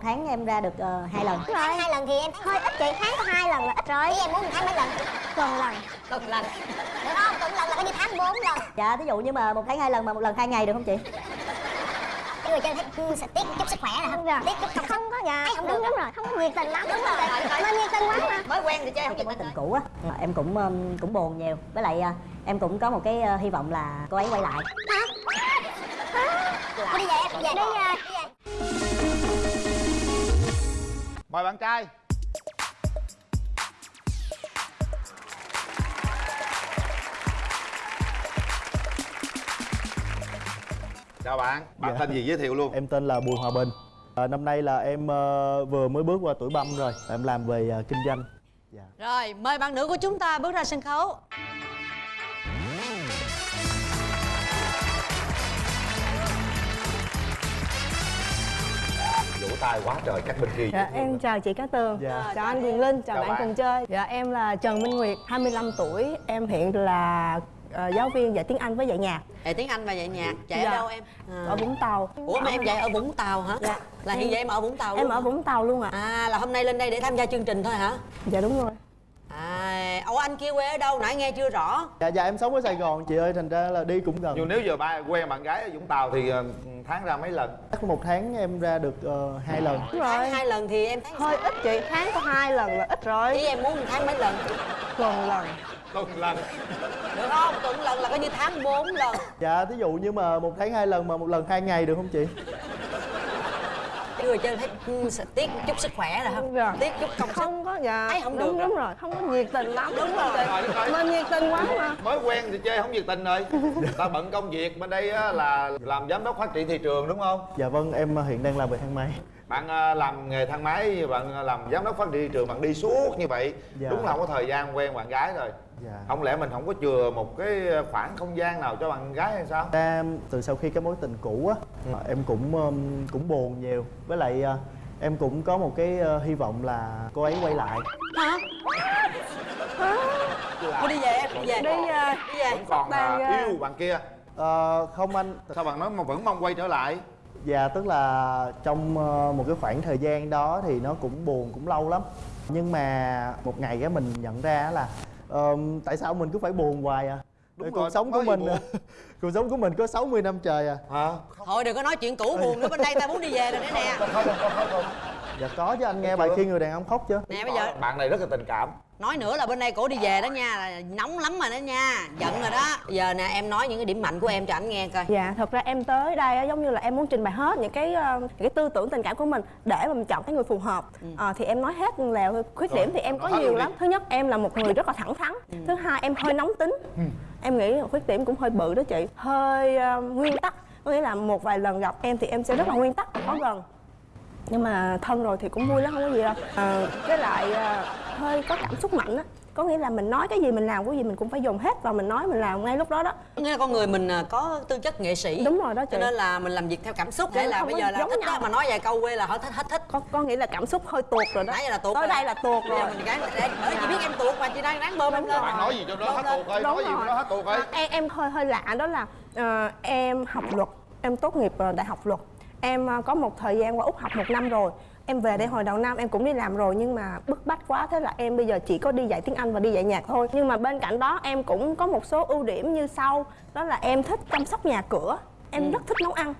một tháng em ra được ờ, hai lần. Đúng rồi hai lần thì em hơi ít chị tháng có hai lần là ít rồi. Ý em muốn một tháng mấy lần? Tuần lần. Tuần lần. Được không? Tuần lần là coi như tháng? Bốn lần. Dạ ví dụ như mà một tháng hai lần mà một lần hai ngày được không chị? Nhưng mà chơi thấy sẽ tiếc chút sức khỏe là không tiếc chút không. Không có thấy không được đúng rồi. Không có nhiệt tình lắm. Đúng rồi. Nên nhiệt tình quá mà. Mới quen thì chơi không cái chừng tình cũ á em cũng cũng buồn nhiều. Với lại ờ, em cũng có một cái ờ, hy vọng là cô ấy quay lại. Thôi đi về em đi về đi về. Đi về mời bạn trai. Chào bạn bạn Dạ. tên gì giới thiệu luôn? Em tên là Bùi Hòa Bình. À, Năm nay là em ờ, vừa mới bước qua tuổi băm rồi. Em làm về ờ, kinh doanh. Dạ. rồi mời bạn nữ của chúng ta bước ra sân khấu tay quá trời các bên kia Dạ, em chào chị Cát Tường Dạ. Chào anh Quyền Linh, chào, Chào bạn, bạn. cùng chơi Dạ, em là Trần Minh Nguyệt, 25 tuổi Em hiện là ờ, giáo viên dạy tiếng Anh với dạy nhạc dạy tiếng anh và dạy nhạc chạy Dạ. ở đâu em à. ở Vũng Tàu ủa mà em dạy ở vũng tàu hả Dạ. là hiện giờ em ở vũng tàu Em ở? Vũng Tàu luôn ạ à là hôm nay lên đây để tham gia chương trình thôi hả Dạ đúng rồi à ủa anh kia quê ở đâu? Nãy nghe chưa rõ. Dạ Dạ em sống ở Sài Gòn chị ơi Thành ra là đi cũng gần. Nhưng nếu giờ ba quen bạn gái ở vũng tàu thì ờ, tháng ra mấy lần? Chắc một tháng em ra được ờ, hai lần. Đúng tháng rồi. hai lần thì em thấy Hơi ít chị, tháng có hai lần là ít ý rồi em muốn một tháng mấy lần? Tuần lần. Tuần lần. Được không? Tuần lần là coi như tháng 4 lần. Dạ thí dụ như mà một tháng hai lần mà một lần hai ngày được không chị người chơi thấy ừ, sẽ tiếc chút sức khỏe rồi không Dạ. tiếc chút công sức. Không có, dạ. Thấy không đúng, được đúng rồi, không có nhiệt tình lắm. Đúng rồi. Nên nhiệt tình. Quá mà. Mới quen thì chơi không nhiệt tình rồi. Ta bận công việc bên đây á, là làm giám đốc phát triển thị trường đúng không? Dạ vâng em ờ, hiện đang làm về thang máy. Bạn ờ, làm nghề thang máy bạn ờ, làm giám đốc phát triển thị trường bạn đi suốt như vậy. Dạ. đúng là không có thời gian quen bạn gái rồi không lẽ mình không có chừa một cái khoảng không gian nào cho bạn gái hay sao? Ra từ sau khi cái mối tình cũ á Ừ. Em cũng ừm, cũng buồn nhiều. Với lại ờ, em cũng có một cái ờ, hy vọng là cô ấy quay lại. Hả? Thôi đi về em đi về Đi đi về. Vẫn còn Đang, à, ờ, yêu bạn kia. Ờ, Không anh. Sao bạn nói mà vẫn mong quay trở lại? Dạ tức là trong một cái khoảng thời gian đó thì nó cũng buồn cũng lâu lắm. Nhưng mà một ngày á mình nhận ra là ờm, tại sao mình cứ phải buồn hoài à? Đúng Để rồi, cuộc sống của mình buồn. cuộc sống của mình có 60 năm trời à. Hả? Thôi đừng có nói chuyện cũ buồn nữa bên đây ta muốn đi về rồi đấy nè. Không không không không Dạ có chứ anh nghe bài khi người đàn ông khóc chưa nè bây giờ bạn này rất là tình cảm nói nữa là bên đây cổ đi về đó nha là nóng lắm rồi đó nha giận rồi đó giờ nè em nói những cái điểm mạnh của em cho anh nghe coi Dạ, thật ra em tới đây á, giống như là em muốn trình bày hết những cái ờ, những cái tư tưởng tình cảm của mình để mà mình chọn cái người phù hợp. Ờ, thì em nói hết là khuyết điểm thì em có nhiều lắm. Thứ nhất em là một người rất là thẳng thắn. Thứ hai em hơi nóng tính. Em nghĩ là khuyết điểm cũng hơi bự đó chị. Hơi ờ, nguyên tắc. Có nghĩa là một vài lần gặp em thì em sẽ rất là nguyên tắc và khó gần nhưng mà thân rồi thì cũng vui lắm không có gì đâu. À, với lại à, hơi có cảm xúc mạnh á. Có nghĩa là mình nói cái gì mình làm cái gì mình cũng phải dùng hết và mình nói mình làm ngay lúc đó đó. Nghĩa là con người mình à, có tư chất nghệ sĩ. Đúng rồi đó chị. Cho nên là mình làm việc theo cảm xúc hay là bây giờ là giống thích nhau. đó mà nói vài câu quê là họ thích hết thích có có nghĩa là cảm xúc hơi tuột rồi đó. Nãy giờ là tuột tới rồi. đây là tuột rồi. mình gái để bởi chị biết em tuột mà chị đang đáng bơm em lên. nói gì cho nó hết tuột ơi Đúng nói gì cho nó hết tuột ơi. À, em em hơi hơi lạ đó là ờ, em học luật em tốt nghiệp ờ, đại học luật em ờ, có một thời gian qua úc học một năm rồi. Em về đây hồi đầu năm em cũng đi làm rồi nhưng mà bức bách quá. Thế là em bây giờ chỉ có đi dạy tiếng anh và đi dạy nhạc thôi. Nhưng mà bên cạnh đó em cũng có một số ưu điểm như sau. Đó là em thích chăm sóc nhà cửa. Em rất thích nấu ăn.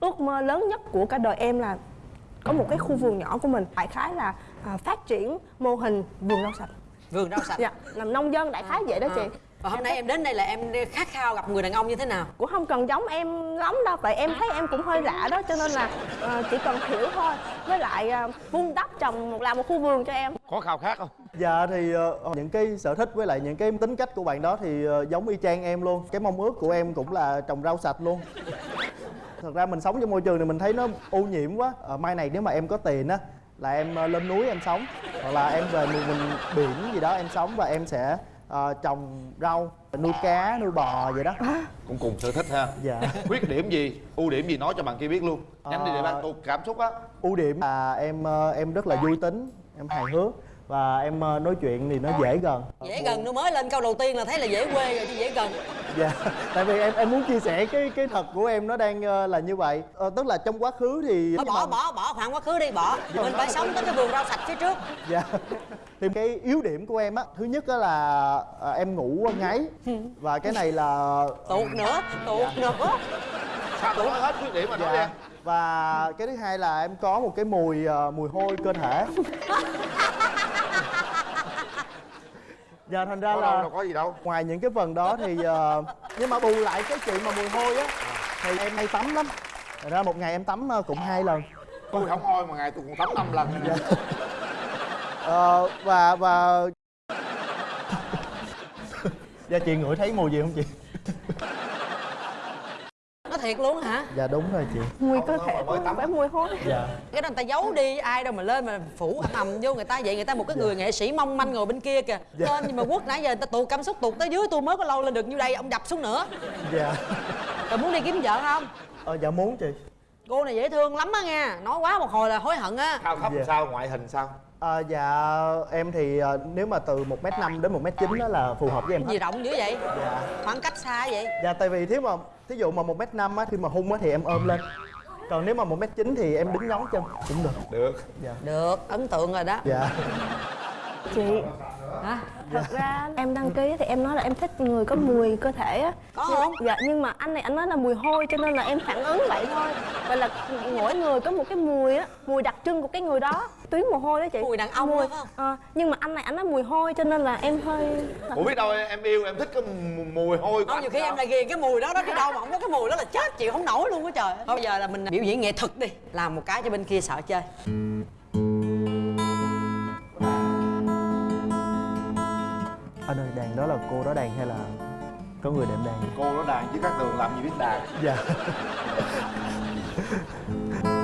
Ước mơ lớn nhất của cả đời em là có một cái khu vườn nhỏ của mình. Đại khái là à, phát triển mô hình vườn rau sạch. Vườn rau sạch. Dạ làm nông dân đại khái vậy đó chị. À. và hôm nay em đến đây là em khát khao gặp người đàn ông như thế nào? Cũng không cần giống em lắm đâu tại em thấy em cũng hơi lạ đó cho nên là ờ, chỉ cần hiểu thôi. Với lại ờ, vun đắp trồng một làm một khu vườn cho em. Có khao khát không? Dạ thì ờ, những cái sở thích với lại những cái tính cách của bạn đó thì ờ, giống y chang em luôn. Cái mong ước của em cũng là trồng rau sạch luôn. Thật ra mình sống trong môi trường này mình thấy nó ô nhiễm quá. Ờ, Mai này nếu mà em có tiền á là em ờ, lên núi em sống Hoặc là em về miền mình biển gì đó em sống và em sẽ ờ, trồng rau, nuôi cá, nuôi bò vậy đó. Cũng cùng sở thích ha. Dạ. Khuyết điểm gì ưu điểm gì nói cho bạn kia biết luôn. Nhanh đi để Ờ. bạn tụt cảm xúc á. ưu điểm là em ờ, em rất là vui tính, em hài hước Và em ờ, nói chuyện thì nó dễ gần. Dễ gần nó mới lên câu đầu tiên là thấy là dễ quê rồi chứ dễ gần. Dạ tại vì em em muốn chia sẻ cái cái thật của em nó đang ờ, là như vậy. Ờ, tức là trong quá khứ thì Thôi bỏ bỏ bỏ khoảng quá khứ đi bỏ. Mình phải sống tới cái vườn rau sạch phía trước. Dạ. Thì cái yếu điểm của em á thứ nhất á là à, em ngủ ngáy. Và cái này là tuột nữa tuột nữa. Sao tôi nói hết khuyết điểm mà nói đi dạ và cái thứ hai là em có một cái mùi ờ, mùi hôi cơ thể dạ thành ra có là đâu có gì đâu. ngoài những cái phần đó thì ờ, nhưng mà bù lại cái chuyện mà mùi hôi á thì em hay tắm lắm. Thành ra một ngày em tắm ờ, cũng hai lần. Tôi không hôi mà ngày tôi còn tắm năm lần Ờ, và và dạ chị ngửi thấy mùi gì không chị thiệt luôn hả? Dạ đúng rồi chị. Mùi cơ Không, thể tắm. phải mùi hôi dạ. Cái đó người ta giấu đi ai đâu mà lên mà phủ ầm ầm vô người ta vậy người ta một cái người nghệ sĩ mong manh ngồi bên kia kìa. Lên nhưng mà quất nãy giờ người ta tụt cảm xúc tụt tới dưới tôi mới có lâu lên được như đây ông đập xuống nữa. Dạ. Rồi muốn đi kiếm vợ không? Ờ, dạ muốn chị. Cô này dễ thương lắm á nha nói quá một hồi là hối hận á. Sao khóc Dạ. sao ngoại hình sao Ờ, dạ em thì ờ, nếu mà từ 1 m năm đến 1 m chín đó là phù hợp với em gì hết rộng dữ vậy? Dạ. Khoảng cách xa vậy? Dạ tại vì nếu mà thí dụ mà 1 m năm á khi mà hung á thì em ôm lên. Còn nếu mà 1 m chín thì em đứng nhón chân cũng được. Được. Được ấn tượng rồi đó. Dạ. Chị hả? Thật ra em đăng ký thì em nói là em thích người có mùi cơ thể á. Có không? dạ nhưng mà anh này anh nói là mùi hôi cho nên là em phản ứng vậy thôi. Vậy là mỗi người có một cái mùi á mùi đặc trưng của cái người đó. Tuyến mồ hôi đó chị. Mùi đàn ông mùi phải không? Ờ, nhưng mà anh này anh nói mùi hôi cho nên là em hơi ủa biết đâu em yêu em thích cái mù- mùi hôi của không nhiều khi sao? em lại ghiền cái mùi đó đó đi đâu mà không có cái mùi đó là chết chịu không nổi luôn á trời. Thôi bây giờ là mình biểu diễn nghệ thuật đi. Làm một cái cho bên kia sợ chơi anh ơi đàn đó là cô đó đàn hay là có người đệm đàn? Cô nó đàn chứ các tường làm gì biết đàn. Dạ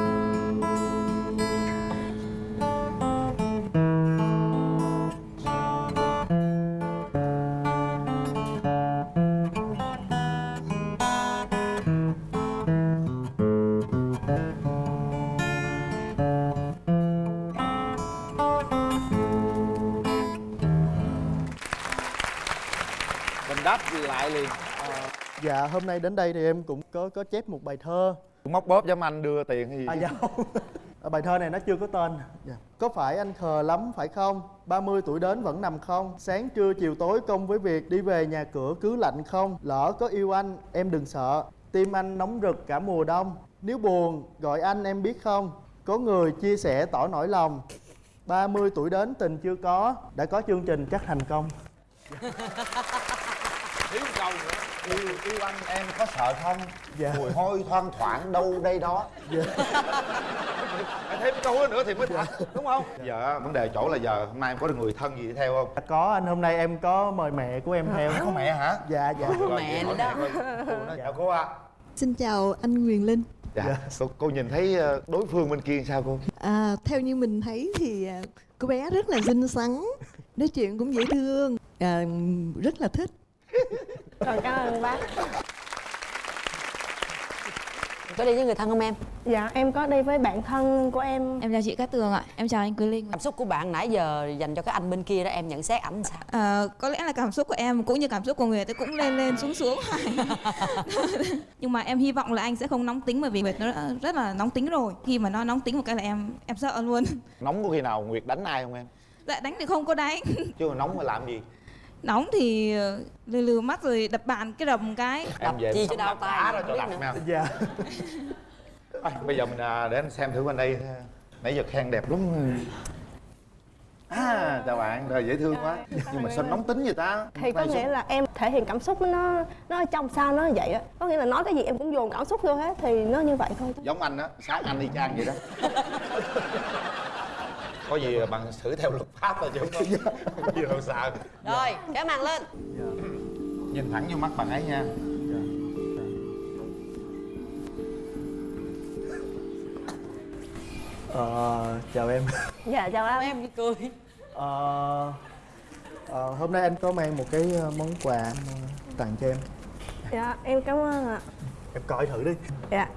dạ hôm nay đến đây thì em cũng có có chép một bài thơ. Móc bóp giống anh đưa tiền hay gì? À dạ. Không Ờ, Bài thơ này nó chưa có tên. Dạ. Có phải anh khờ lắm phải không? 30 tuổi đến vẫn nằm không? Sáng trưa chiều tối công với việc Đi về nhà cửa cứ lạnh không? Lỡ có yêu anh em đừng sợ. Tim anh nóng rực cả mùa đông. Nếu buồn gọi anh em biết không? Có người chia sẻ tỏ nỗi lòng. 30 tuổi đến tình chưa có. Đã có chương trình chắc thành công. Thiếu câu nữa yêu yêu anh em có sợ không? Dạ. mùi hôi thoang thoảng đâu đây đó. Dạ. phải thêm câu đó nữa thì mới thật đúng không? Giờ vấn đề chỗ là giờ hôm nay em có được người thân gì theo không? Có anh hôm nay em có mời mẹ của em theo. Có mẹ hả? Dạ dạ. Rồi, mẹ nữa đó. mẹ chào cô ạ. Xin chào anh Quyền Linh. dạ cô, cô nhìn thấy ờ, đối phương bên kia sao cô? À, theo như mình thấy thì à, cô bé rất là xinh xắn, nói chuyện cũng dễ thương, à, rất là thích. Còn cảm ơn bác. Có đi với người thân không em? Dạ em có đi với bạn thân của em. Em chào chị Cát Tường ạ, em chào anh Quý Linh. Cảm xúc của bạn nãy giờ dành cho cái anh bên kia đó em nhận xét ảnh sao? À, Có lẽ là cảm xúc của em cũng như cảm xúc của người ta cũng lên lên xuống xuống. Nhưng mà em hy vọng là anh sẽ không nóng tính bởi vì Nguyệt nó rất là nóng tính rồi. Khi mà nó nóng tính một cái là em em sợ luôn. Nóng có khi nào nguyệt đánh ai không em? Dạ đánh thì không có đánh. Chứ mà nóng mà làm gì Nóng thì ờ, lừ lừ mắt rồi đập bàn cái đầm cái. Em về chi cho đau tay, không cho nữa. nào Dạ. Thôi, bây giờ mình à, để anh xem thử bên đây. Nãy giờ khen đẹp lắm. À chào bạn rồi dễ thương quá. Nhưng mà sao nóng tính vậy ta? Thì có nghĩa là em thể hiện cảm xúc nó nó ở trong sao nó vậy á. Có nghĩa là nói cái gì em cũng dồn cảm xúc vô hết thì nó như vậy thôi giống anh á sáng anh y chang vậy đó có gì bằng xử theo luật pháp thôi chứ không có gì đâu sợ rồi kéo màn lên. Nhìn thẳng vô mắt bạn ấy nha. Ờ, chào em. Dạ chào anh em cười. Ờ, ờ, hôm nay anh có mang một cái ờ, món quà anh, tặng cho em. Dạ em cảm ơn ạ. Em coi thử đi. Dạ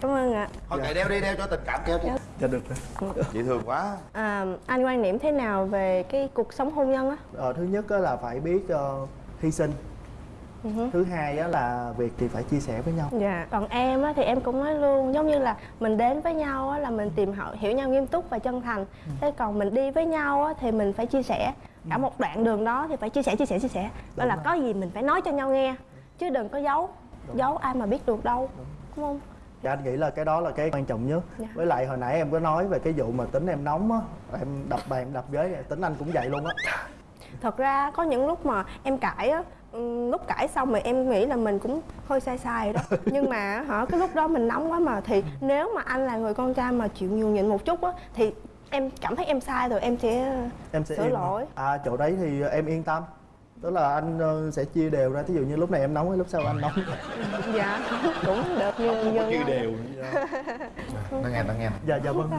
cảm ơn ạ. Thôi kệ đeo đi đeo cho tình cảm kéo cho được rồi. Dễ thương quá. À, anh quan niệm thế nào về cái cuộc sống hôn nhân á? Ờ, thứ nhất á là phải biết ờ, hy sinh. Thứ hai á là việc thì phải chia sẻ với nhau. Dạ, còn em á thì em cũng nói luôn giống như là mình đến với nhau á là mình tìm hiểu, hiểu nhau nghiêm túc và chân thành. Thế còn mình đi với nhau á thì mình phải chia sẻ. Cả một đoạn đường đó thì phải chia sẻ chia sẻ chia sẻ. Đó là có gì mình phải nói cho nhau nghe chứ đừng có giấu. Giấu ai mà biết được đâu. Đúng không? Dạ anh nghĩ là cái đó là cái quan trọng nhất. Dạ. Với lại hồi nãy em có nói về cái vụ mà tính em nóng á Em đập bàn đập ghế tính anh cũng vậy luôn á. Thật ra có những lúc mà em cãi á ừm, lúc cãi xong mà em nghĩ là mình cũng hơi sai sai rồi đó. Nhưng mà hả cái lúc đó mình nóng quá mà thì nếu mà anh là người con trai mà chịu nhường nhịn một chút á thì em cảm thấy em sai rồi em sẽ Em sẽ Sửa lỗi. À chỗ đấy thì em yên tâm Tức là anh ờ, sẽ chia đều ra. Thí dụ như lúc này em nóng lúc sau anh nóng? Dạ cũng được như như chia đều nó nghe nó nghe. Dạ dạ vâng.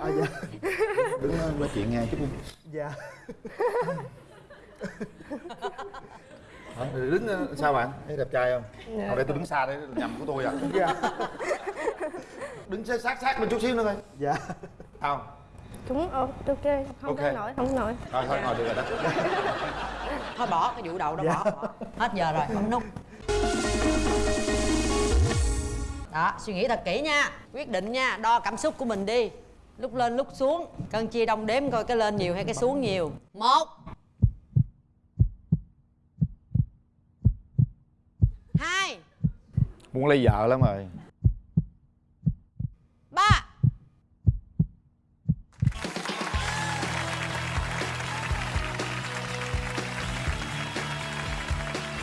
À, dạ. đứng ờ, nói chuyện nghe chút đi. Dạ. Hả? Đứng ờ, sao bạn? Thấy đẹp trai không? Dạ. không để tôi đứng xa đấy nhầm của tôi à. Dạ. Đứng sát sát bên chút xíu nữa coi. Dạ. Không cũng ờ, ok không Ok. tới nổi không nổi thôi thôi ngồi được rồi đó. Thôi bỏ cái vụ đầu đó Dạ. bỏ, bỏ hết giờ rồi bấm nút đó suy nghĩ thật kỹ nha. Quyết định nha đo cảm xúc của mình đi. Lúc lên lúc xuống. Cân chia đông đếm coi cái lên nhiều hay cái xuống nhiều. Một. Hai. Muốn lấy vợ lắm rồi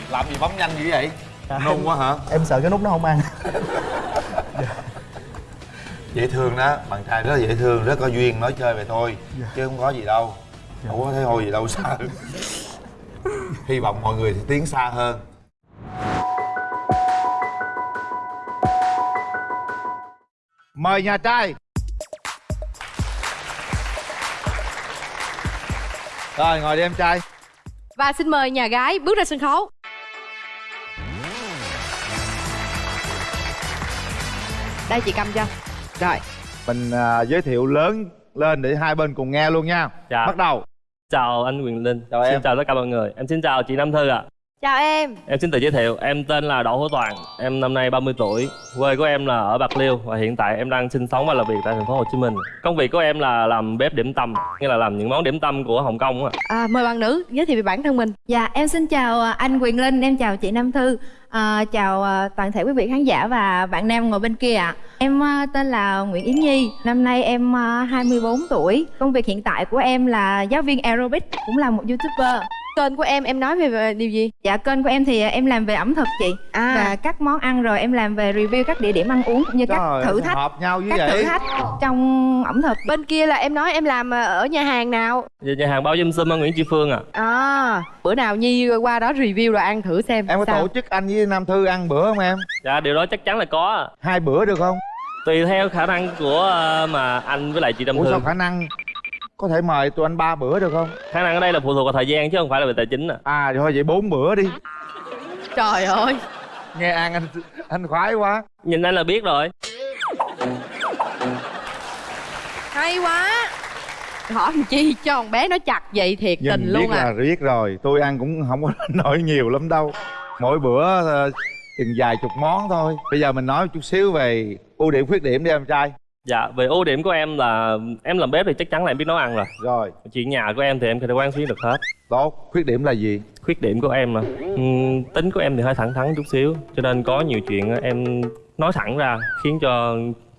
làm gì bấm nhanh dữ vậy? Nôn quá hả? Em sợ cái nút nó không ăn. Dễ thương đó bạn trai rất là dễ thương rất có duyên nói chơi về thôi chứ không có gì đâu. Không có thấy hôi gì đâu sợ hy vọng mọi người thì tiến xa hơn. Mời nhà trai. Rồi ngồi đi em trai. Và xin mời nhà gái bước ra sân khấu. Đây chị cầm cho. Rồi. mình à, giới thiệu lớn lên để hai bên cùng nghe luôn nha Dạ. bắt đầu Chào anh Quyền Linh. Chào em. Xin chào tất cả mọi người. Em xin chào chị Nam Thư ạ. Chào em. Em xin tự giới thiệu, em tên là Đỗ Hữu Toàn, em năm nay 30 tuổi. Quê của em là ở Bạc Liêu và hiện tại em đang sinh sống và làm việc tại thành phố Hồ Chí Minh. Công việc của em là làm bếp điểm tâm, nghĩa là làm những món điểm tâm của Hồng Kông á. À, mời bạn nữ giới thiệu về bản thân mình. Dạ, em xin chào à, anh Quyền Linh, em chào chị Nam Thư, à, chào à, toàn thể quý vị khán giả và bạn nam ngồi bên kia ạ. Em à, tên là Nguyễn Yến Nhi, năm nay em à, 24 tuổi. Công việc hiện tại của em là giáo viên aerobic, cũng là một youtuber. Kênh của em em nói về, về điều gì? Dạ, kênh của em thì à, em làm về ẩm thực chị À. và các món ăn rồi em làm về review các địa điểm ăn uống cũng như các Trời thử ơi, thách, hợp nhau như các vậy thử thách trong ẩm thực. Bên kia là em nói em làm ờ, ở nhà hàng nào? Về nhà hàng bao dâm sum ở Nguyễn Tri Phương ạ. À, bữa nào Nhi qua đó review rồi ăn thử xem. em có sao. tổ chức anh với nam thư ăn bữa không em Dạ, điều đó chắc chắn là có ạ. hai bữa được không Tùy theo khả năng của ờ, mà anh với lại chị Nam ủa Thư. sao khả năng có thể mời tụi anh ba bữa được không Khả năng ở đây là phụ thuộc vào thời gian chứ không phải là về tài chính ạ. à thôi vậy bốn bữa đi Trời ơi. nghe ăn anh anh khoái quá Nhìn anh là biết rồi. Hay quá. Hỏi làm chi cho con bé nó chặt vậy thiệt tình nhìn luôn biết à. là biết rồi tôi ăn cũng không có nổi nhiều lắm đâu mỗi bữa ờ, chừng vài chục món thôi bây giờ mình nói chút xíu về ưu điểm khuyết điểm đi em trai Dạ, về ưu điểm của em là em làm bếp thì chắc chắn là em biết nấu ăn rồi. rồi. Chuyện nhà của em thì em có thể quán xuyến được hết. tốt. Khuyết điểm là gì? Khuyết điểm của em mà. Ừm, tính của em thì hơi thẳng thắn chút xíu cho nên có nhiều chuyện em nói thẳng ra khiến cho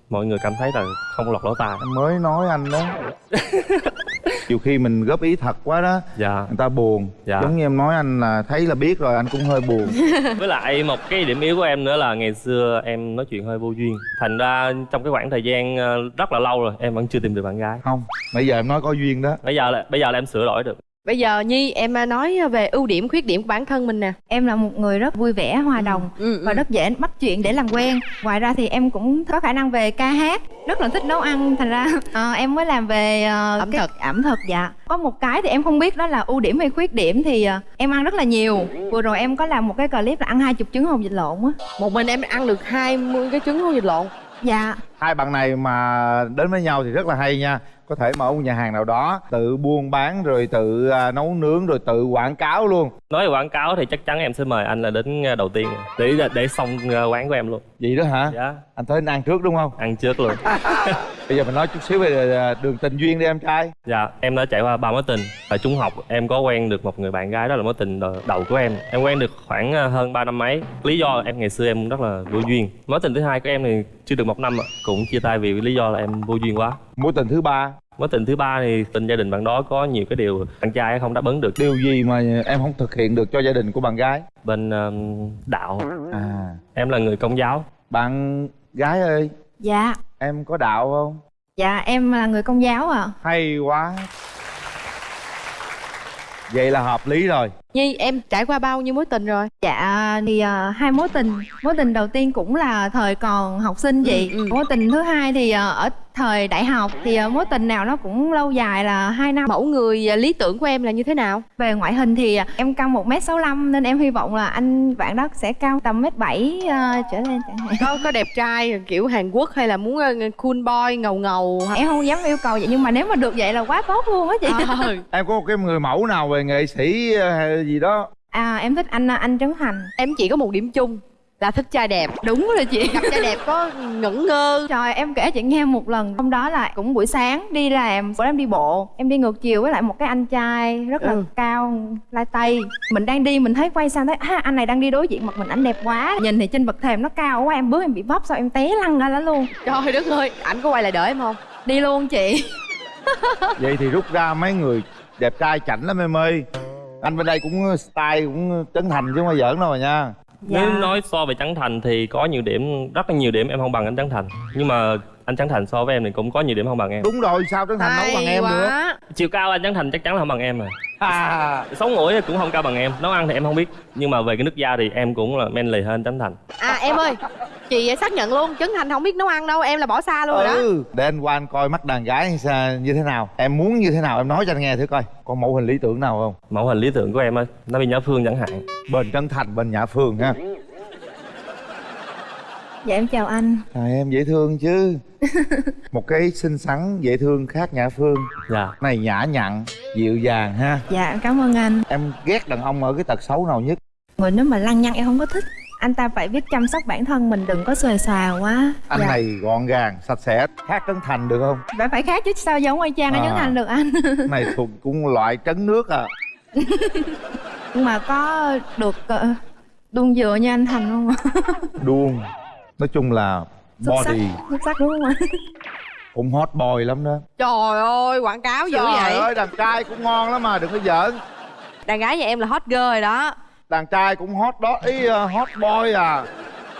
mọi người cảm thấy là không lọt lỗ tai. Mới nói anh đó nhiều khi mình góp ý thật quá đó dạ. người ta buồn. Dạ. giống như em nói anh là thấy là biết rồi anh cũng hơi buồn. Với lại một cái điểm yếu của em nữa là ngày xưa em nói chuyện hơi vô duyên. Thành ra trong cái khoảng thời gian ờ, rất là lâu rồi em vẫn chưa tìm được bạn gái. Không bây giờ em nói có duyên đó. Bây giờ là bây giờ là em sửa đổi được Bây giờ Nhi em à, nói về ưu điểm khuyết điểm của bản thân mình nè. Em là một người rất vui vẻ, hòa đồng Ừ, và rất dễ bắt chuyện để làm quen. Ngoài ra thì em cũng có khả năng về ca hát, rất là thích nấu ăn. Thành ra ờ, em mới làm về ờ, Ẩm cái- thực. ẩm thực dạ. Có một cái thì em không biết đó là ưu điểm hay khuyết điểm thì ờ, em ăn rất là nhiều. Vừa rồi em có làm một cái clip là ăn hai chục trứng hồng vịt lộn á. Một mình em ăn được 20 cái trứng hôn vịt lộn. Dạ. hai bạn này mà đến với nhau thì rất là hay nha có thể mở một nhà hàng nào đó tự buôn bán rồi tự à, nấu nướng rồi tự quảng cáo luôn. Nói về quảng cáo thì chắc chắn em sẽ mời anh là đến ờ, đầu tiên. Để để xong ờ, quán của em luôn. Vậy đó hả? Dạ. Anh tới anh ăn trước đúng không? Ăn trước luôn. Bây giờ mình nói chút xíu về à, đường tình duyên đi em trai. Dạ em đã trải qua ba mối tình. Ở trung học em có quen được một người bạn gái đó là mối tình đầu- của em. Em quen được khoảng hơn 3 năm mấy. Lý do em ngày xưa em rất là vô duyên. Mối tình thứ hai của em thì chưa được một năm ạ. Cũng chia tay vì lý do là em vô duyên quá. Mối tình thứ ba. Mối tình thứ ba thì tình gia đình bạn đó có nhiều cái điều bạn trai không đáp ứng được. Điều gì mà em không thực hiện được cho gia đình của bạn gái? Bên ờ, đạo. À. Em là người công giáo. Bạn gái ơi. Dạ. Em có đạo không? Dạ em là người công giáo ạ. Hay quá. Vậy là hợp lý rồi nhi em trải qua bao nhiêu mối tình rồi? Dạ thì ờ, hai mối tình. Mối tình đầu tiên cũng là thời còn học sinh chị. Ừ, ừ. Mối tình thứ hai thì ờ, ở thời đại học Thì ờ, mối tình nào nó cũng lâu dài là 2 năm. Mẫu người à, lý tưởng của em là như thế nào? Về ngoại hình thì ờ, em cao 1m65 Nên em hy vọng là anh bạn đó sẽ cao tầm mét bảy ờ, trở lên chẳng hạn. Có có đẹp trai kiểu hàn quốc hay là muốn ờ, cool boy ngầu ngầu? Em không dám yêu cầu vậy nhưng mà nếu mà được vậy là quá tốt luôn á chị. Ờ. em có một cái người mẫu nào về nghệ sĩ ờ, hay gì đó? À em thích anh anh Trấn Thành. Em chỉ có một điểm chung là thích trai đẹp. Đúng rồi chị. Gặp trai đẹp có ngẩn ngơ. Trời em kể chị nghe một lần. Hôm đó là cũng buổi sáng đi làm Bữa em đi bộ. Em đi ngược chiều với lại một cái anh trai Rất là Ừ. cao lai tây. Mình đang đi mình thấy quay sang thấy à, Anh này đang đi đối diện mặt mình anh đẹp quá. Nhìn thì trên bậc thềm nó cao quá Em bước em bị vấp sao em té lăn ra đó luôn. Trời đất ơi ảnh có quay lại đợi em không? Đi luôn chị. Vậy thì rút ra mấy người đẹp trai chảnh lắm em ơi. Anh bên đây cũng style cũng trấn thành chứ không phải giỡn đâu mà nha Dạ. nếu nói so về trấn thành thì có nhiều điểm rất là nhiều điểm em không bằng anh trấn thành nhưng mà anh trấn thành so với em thì cũng có nhiều điểm không bằng em. Đúng rồi sao trấn thành nấu bằng em nữa chiều cao anh trấn thành chắc chắn là không bằng em rồi. À, sống mũi cũng không cao bằng em nấu ăn thì em không biết. Nhưng mà về cái nước da thì em cũng là men lì hơn trấn thành. À em ơi chị xác nhận luôn trấn thành không biết nấu ăn đâu em là bỏ xa luôn rồi đó. Ừ để anh qua anh coi mắt đàn gái sao- như thế nào. Em muốn như thế nào em nói cho anh nghe thử coi. Có mẫu hình lý tưởng nào không? Mẫu hình lý tưởng của em á nó bị nhã phương chẳng hạn. Bên trấn thành bên nhã phương ha Dạ em chào anh. À, em dễ thương chứ. Một cái xinh xắn dễ thương khác nhã phương. Dạ. Này nhã nhặn dịu dàng ha. Dạ cảm ơn anh. Em ghét đàn ông ở cái tật xấu nào nhất? Người nếu mà lăng nhăng em không có thích. Anh ta phải biết chăm sóc bản thân mình đừng có xòe xòa quá. Anh Dạ. này gọn gàng sạch sẽ khác trấn thành được không? Phải phải khác chứ sao giống chang anh À. Trấn Thành được anh? Này thuộc cũng loại trấn nước à. Nhưng mà có được uh, đun dừa như anh Thành không? Ạ? đuông nói chung là Xuất sắc, body xuất sắc đúng không ạ? cũng hot boy lắm đó. Trời ơi quảng cáo dữ trời vậy? ơi đàn trai cũng ngon lắm mà đừng có giỡn. Đàn gái nhà em là hot girl rồi đó. Đàn trai cũng hot đó ý uh, hot boy à.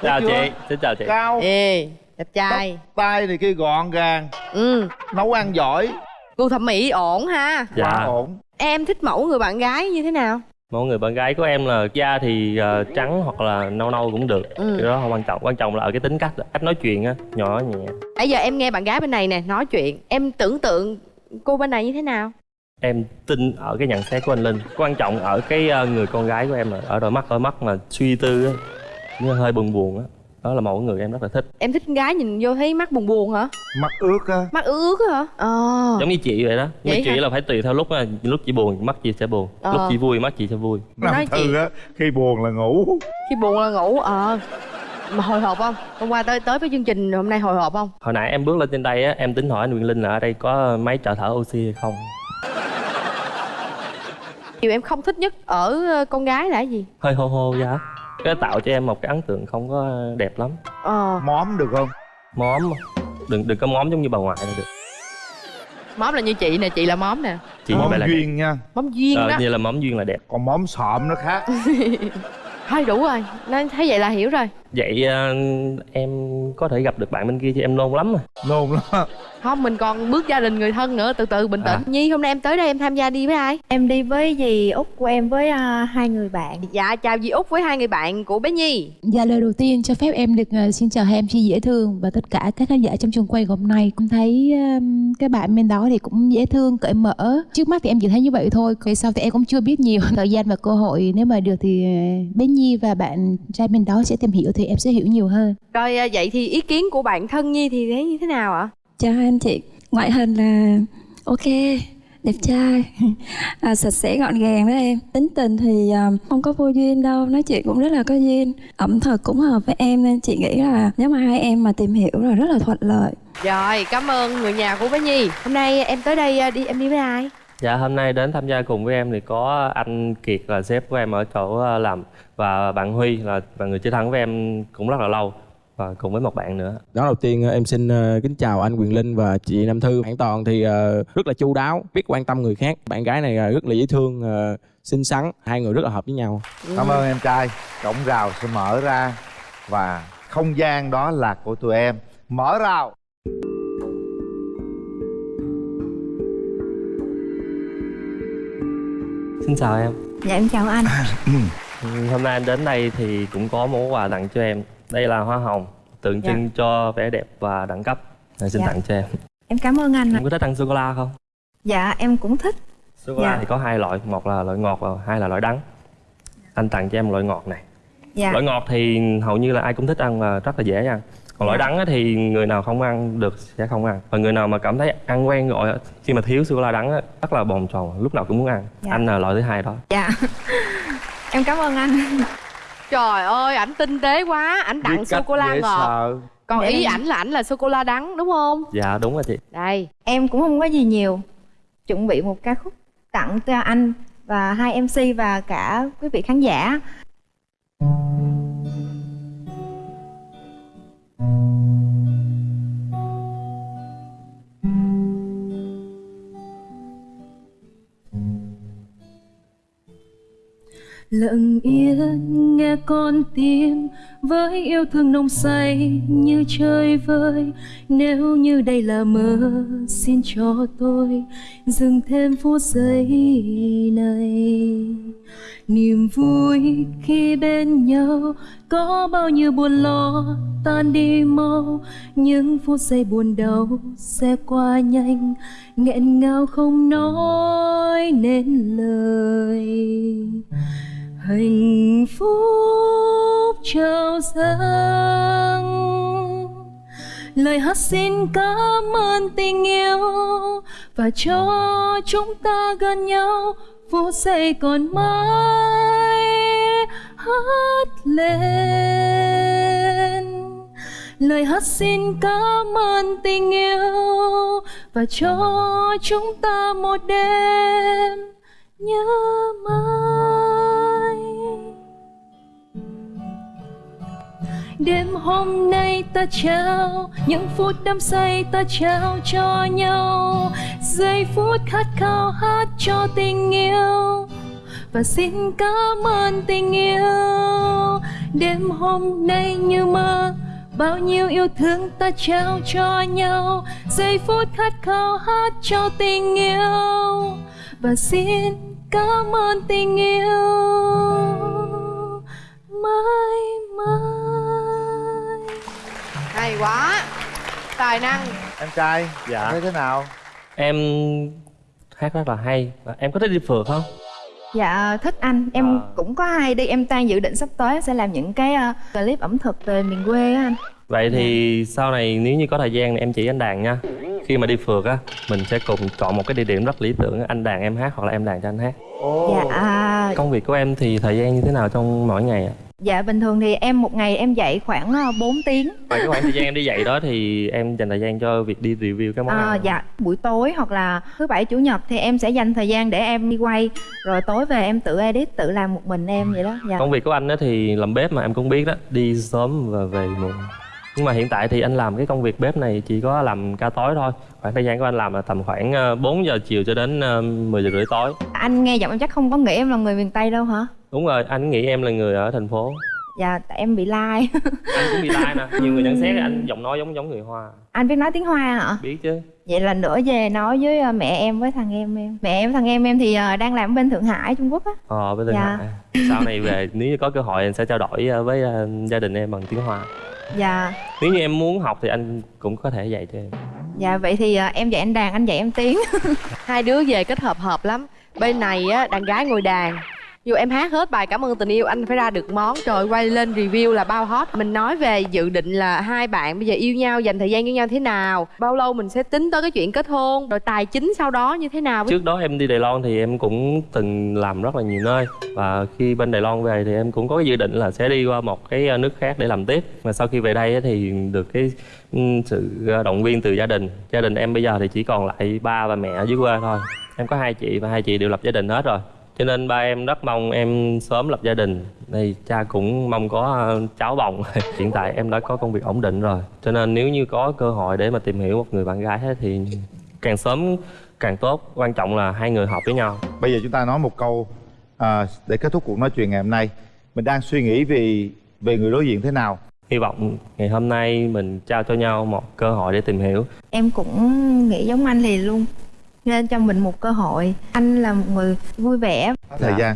Chào chưa? chị xin chào chị. Cao. Ê đẹp trai. Tóc tai này kia gọn gàng. Ừ. Nấu ăn giỏi. Gu thẩm mỹ ổn ha. Dạ. Quá ổn. Em thích mẫu người bạn gái như thế nào mẫu người bạn gái của em là da thì ờ, trắng hoặc là nâu nâu cũng được. Ừ. cái đó không quan trọng quan trọng là ở cái tính cách cách nói chuyện á nhỏ nhẹ. Bây giờ em nghe bạn gái bên này nè nói chuyện em tưởng tượng cô bên này như thế nào? Em tin ở cái nhận xét của anh linh. Quan trọng ở cái ờ, người con gái của em là ở đôi mắt đôi mắt mà suy tư á như hơi buồn buồn á đó là mẫu người em rất là thích. Em thích con gái nhìn vô thấy mắt buồn buồn hả? Mắt ướt á. Mắt ướt hả? Ờ. Giống như chị vậy đó. Nhưng Vậy mà chị hả? là phải tùy theo lúc á lúc chị buồn mắt chị sẽ buồn. Ờ. lúc chị vui mắt chị sẽ vui. Nói Nam chị- thư á khi buồn là ngủ. Khi buồn là ngủ ờ. Mà hồi hộp không? Hôm qua tới tới với chương trình hôm nay hồi hộp không? Hồi nãy em bước lên trên đây á em tính hỏi anh Quyền Linh là ở đây có máy trợ thở oxy hay không? Điều em không thích nhất ở con gái là cái gì? Hơi hô hô giá cái tạo cho em một cái ấn tượng không có đẹp lắm. Ờ. Móm được không? Móm. Đừng đừng có móm giống như bà ngoại là được. Móm là như chị nè chị là móm nè. Chị móm là đẹp. duyên nha. Móm duyên Ờ, đó. như là móm duyên là đẹp. Còn móm sọm nó khác thôi đủ rồi. Nên thấy vậy là hiểu rồi. Vậy ờ, em có thể gặp được bạn bên kia chứ em nôn lắm rồi nôn lắm. Không mình còn bước gia đình người thân nữa từ từ bình tĩnh. À. nhi hôm nay em tới đây em tham gia đi với ai? Em đi với dì út của em với à, hai người bạn. Dạ chào dì út với hai người bạn của bé nhi. Dạ lời đầu tiên cho phép em được ờ, xin chào hai em chi dễ thương và tất cả các khán giả trong trường quay hôm nay. Cũng thấy um, các bạn bên đó thì cũng dễ thương cởi mở. Trước mắt thì em chỉ thấy như vậy thôi về sau thì em cũng chưa biết nhiều thời gian và cơ hội. Nếu mà được thì bé Nhi và bạn trai bên đó sẽ tìm hiểu thì em sẽ hiểu nhiều hơn. Rồi à, vậy thì ý kiến của bạn thân nhi thì thấy như thế nào ạ? Chào anh chị, ngoại hình là ok đẹp trai. À, sạch sẽ gọn gàng đó em. Tính tình thì à, không có vô duyên đâu. Nói chuyện cũng rất là có duyên. Ẩm thực cũng hợp với em nên chị nghĩ là nếu mà hai em mà tìm hiểu là rất là thuận lợi. Rồi, cảm ơn người nhà của bé Nhi. Hôm nay em tới đây à, đi em đi với ai? Dạ hôm nay đến tham gia cùng với em thì có anh Kiệt là sếp của em ở chỗ ờ, làm và bạn Huy là là người chơi thân với em cũng rất là lâu và cùng với một bạn nữa. Đó đầu tiên ờ, em xin ờ, kính chào anh Quyền Linh và chị Nam Thư. Bạn Toàn thì rất là chu đáo, biết quan tâm người khác. Bạn gái này rất là dễ thương, xinh xắn. Hai người rất là hợp với nhau. cảm ơn em trai cổng rào sẽ mở ra và không gian đó là của tụi em mở rào Xin chào em. Dạ em chào anh Ừ, Hôm nay anh đến đây thì cũng có món quà tặng cho em. Đây là hoa hồng tượng Dạ. trưng cho vẻ đẹp và đẳng cấp. Nên xin Dạ. tặng cho em. Em cảm ơn anh ạ Em có thích ăn sô cô la không? Dạ em cũng thích Sô cô la Dạ. thì có hai loại, một là loại ngọt và hai là loại đắng. Anh tặng cho em loại ngọt này. Dạ Loại ngọt thì hầu như là ai cũng thích ăn và rất là dễ ăn. Còn loại Dạ. đắng á thì người nào không ăn được sẽ không ăn. Và người nào mà cảm thấy ăn quen rồi á, khi mà thiếu sô cô la đắng á, rất là bồn chồn, lúc nào cũng muốn ăn. Dạ. Anh là loại thứ hai đó. Dạ Em cảm ơn anh Trời ơi, ảnh tinh tế quá Ảnh tặng sô cô la ngọt Còn Để ý ảnh là ảnh là sô cô la đắng đúng không? Dạ đúng rồi chị. Đây Em cũng không có gì nhiều Chuẩn bị một ca khúc tặng cho anh Và hai MC và cả quý vị khán giả lặng yên, nghe con tim với yêu thương nồng say như chơi vơi. Nếu như đây là mơ, xin cho tôi dừng thêm phút giây này. Niềm vui khi bên nhau có bao nhiêu buồn lo tan đi mau, những phút giây buồn đau sẽ qua nhanh, nghẹn ngào không nói nên lời hạnh phúc trao dâng. Lời hát xin cảm ơn tình yêu và cho chúng ta gần nhau, vô giây còn mãi hát lên. Lời hát xin cảm ơn tình yêu và cho chúng ta một đêm nhớ mãi. Đêm hôm nay ta trao, những phút đắm say ta trao cho nhau. Giây phút khát khao hát cho tình yêu. Và xin cảm ơn tình yêu. Đêm hôm nay như mơ, bao nhiêu yêu thương ta trao cho nhau. Giây phút khát khao hát cho tình yêu. Và xin cảm ơn tình yêu. Mãi mãi. Hay quá Tài năng em trai Dạ. thấy thế nào Em hát rất là hay. Và Em có thích đi phượt không? Dạ thích anh Em À. cũng có hay đi Em đang dự định sắp tới sẽ làm những cái ờ, clip ẩm thực về miền quê á anh Vậy thì sau này nếu như có thời gian thì em chỉ anh đàn nha. Khi mà đi phượt á, mình sẽ cùng chọn một cái địa điểm rất lý tưởng anh đàn em hát hoặc là em đàn cho anh hát. Dạ Công việc của em thì thời gian như thế nào trong mỗi ngày ạ? Dạ bình thường thì em một ngày em dạy khoảng ờ, 4 tiếng Ngoài cái khoảng thời gian em đi dạy đó thì em dành thời gian cho việc đi review các món Ờ, ăn. dạ buổi tối hoặc là thứ bảy chủ nhật thì em sẽ dành thời gian để em đi quay rồi tối về em tự edit tự làm một mình em vậy đó dạ Công việc của anh á thì làm bếp mà em cũng biết đó, đi sớm và về muộn. Nhưng mà hiện tại thì anh làm cái công việc bếp này chỉ có làm ca tối thôi. Khoảng thời gian của anh làm là tầm khoảng ờ, 4 giờ chiều cho đến ờ, 10 giờ rưỡi tối. anh nghe giọng em chắc không có nghĩ em là người miền tây đâu hả Đúng rồi, anh nghĩ em là người ở thành phố. dạ tại em bị lai Anh cũng bị lai nè, nhiều người nhận xét là anh giọng nói giống giống người Hoa. anh biết nói tiếng hoa hả Biết chứ. vậy là nữa về nói với ờ, mẹ em với thằng em em mẹ em thằng em em thì ờ, đang làm ở bên thượng hải trung quốc á Ờ, bên Thượng Dạ. Hải. Sau này về nếu như có cơ hội anh sẽ trao đổi ờ, với gia đình em bằng tiếng Hoa. dạ Nếu như em muốn học thì anh cũng có thể dạy cho em. dạ vậy thì em dạy anh đàn anh dạy em tiếng Hai đứa về kết hợp hợp lắm Bên này á, đàn gái ngồi đàn dù em hát hết bài cảm ơn tình yêu, anh phải ra được món. Trời quay lên review là bao hot. Mình nói về dự định là hai bạn bây giờ yêu nhau, dành thời gian với nhau thế nào, bao lâu mình sẽ tính tới cái chuyện kết hôn, rồi tài chính sau đó như thế nào? Trước đó em đi Đài Loan thì em cũng từng làm rất là nhiều nơi. Và khi bên Đài Loan về thì em cũng có cái dự định là sẽ đi qua một cái ờ, nước khác để làm tiếp. Mà sau khi về đây thì được cái ừ, sự ờ, động viên từ gia đình. Gia đình em bây giờ thì chỉ còn lại ba và mẹ ở dưới quê thôi. Em có hai chị và hai chị đều lập gia đình hết rồi cho nên ba em rất mong em sớm lập gia đình. Thì cha cũng mong có ờ, cháu bồng. Hiện tại em đã có công việc ổn định rồi. Cho nên nếu như có cơ hội để mà tìm hiểu một người bạn gái thì càng sớm càng tốt. Quan trọng là hai người hợp với nhau. Bây giờ chúng ta nói một câu à, để kết thúc cuộc nói chuyện ngày hôm nay. Mình đang suy nghĩ vì về người đối diện thế nào? Hy vọng ngày hôm nay mình trao cho nhau một cơ hội để tìm hiểu. Em cũng nghĩ giống anh liền luôn nên cho mình một cơ hội. Anh là một người vui vẻ. Thời gian.